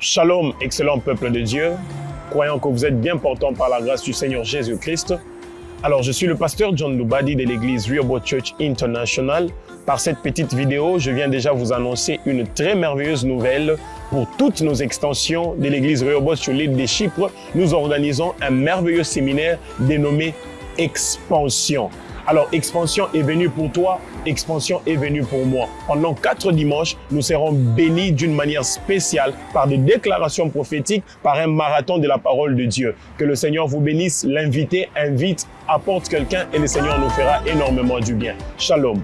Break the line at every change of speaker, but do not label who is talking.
Shalom, excellent peuple de Dieu, croyant que vous êtes bien portant par la grâce du Seigneur Jésus-Christ. Alors, je suis le pasteur John Lubadi de l'église Rehoboth Church International. Par cette petite vidéo, je viens déjà vous annoncer une très merveilleuse nouvelle pour toutes nos extensions de l'église Rehoboth sur l'île des Chypres. Nous organisons un merveilleux séminaire dénommé Expansion. Alors, expansion est venue pour toi, expansion est venue pour moi. Pendant quatre dimanches, nous serons bénis d'une manière spéciale par des déclarations prophétiques, par un marathon de la parole de Dieu. Que le Seigneur vous bénisse, l'invité invite, apporte quelqu'un et le Seigneur nous fera énormément du bien. Shalom.